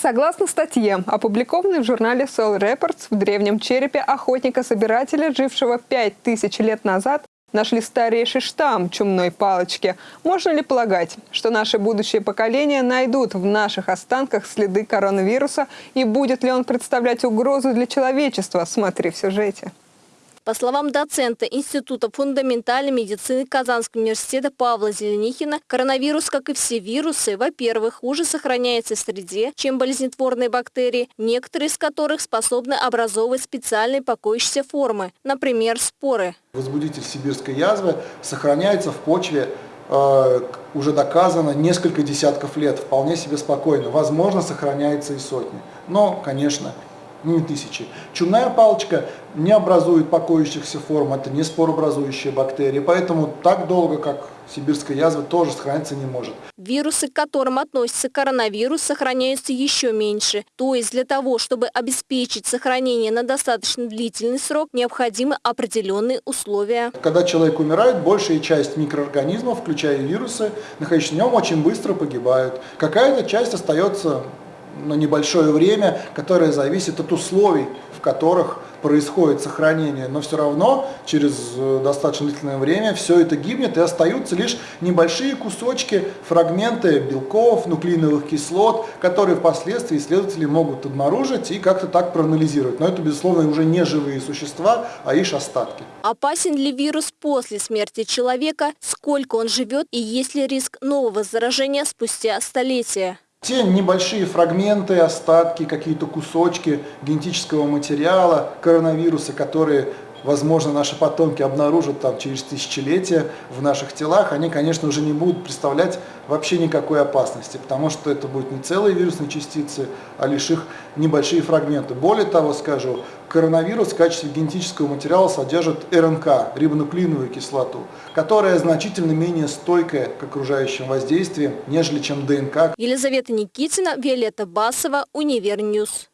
Согласно статье, опубликованной в журнале Soul Reports, в древнем черепе охотника-собирателя, жившего 5000 лет назад, нашли старейший штамм чумной палочки. Можно ли полагать, что наши будущие поколения найдут в наших останках следы коронавируса и будет ли он представлять угрозу для человечества? Смотри в сюжете. По словам доцента Института фундаментальной медицины Казанского университета Павла Зеленихина, коронавирус, как и все вирусы, во-первых, хуже сохраняется в среде, чем болезнетворные бактерии, некоторые из которых способны образовывать специальные покоящиеся формы, например, споры. Возбудитель сибирской язвы сохраняется в почве э, уже доказано несколько десятков лет, вполне себе спокойно. Возможно, сохраняется и сотни. Но, конечно, не тысячи. Чумная палочка не образует покоящихся форм, это не споробразующие бактерии, поэтому так долго, как сибирская язва, тоже сохраниться не может. Вирусы, к которым относится коронавирус, сохраняются еще меньше. То есть для того, чтобы обеспечить сохранение на достаточно длительный срок, необходимы определенные условия. Когда человек умирает, большая часть микроорганизмов, включая вирусы, находящиеся в нем, очень быстро погибают. Какая-то часть остается на небольшое время, которое зависит от условий, в которых происходит сохранение, но все равно через э, достаточно длительное время все это гибнет и остаются лишь небольшие кусочки, фрагменты белков, нуклеиновых кислот, которые впоследствии исследователи могут обнаружить и как-то так проанализировать. Но это, безусловно, уже не живые существа, а лишь остатки. Опасен ли вирус после смерти человека, сколько он живет и есть ли риск нового заражения спустя столетия? Те небольшие фрагменты, остатки, какие-то кусочки генетического материала, коронавируса, которые возможно, наши потомки обнаружат там через тысячелетия в наших телах, они, конечно, уже не будут представлять вообще никакой опасности, потому что это будут не целые вирусные частицы, а лишь их небольшие фрагменты. Более того, скажу, коронавирус в качестве генетического материала содержит РНК, рибонуклеиновую кислоту, которая значительно менее стойкая к окружающим воздействиям, нежели чем ДНК. Елизавета Никитина, Виолетта Басова, Univer News.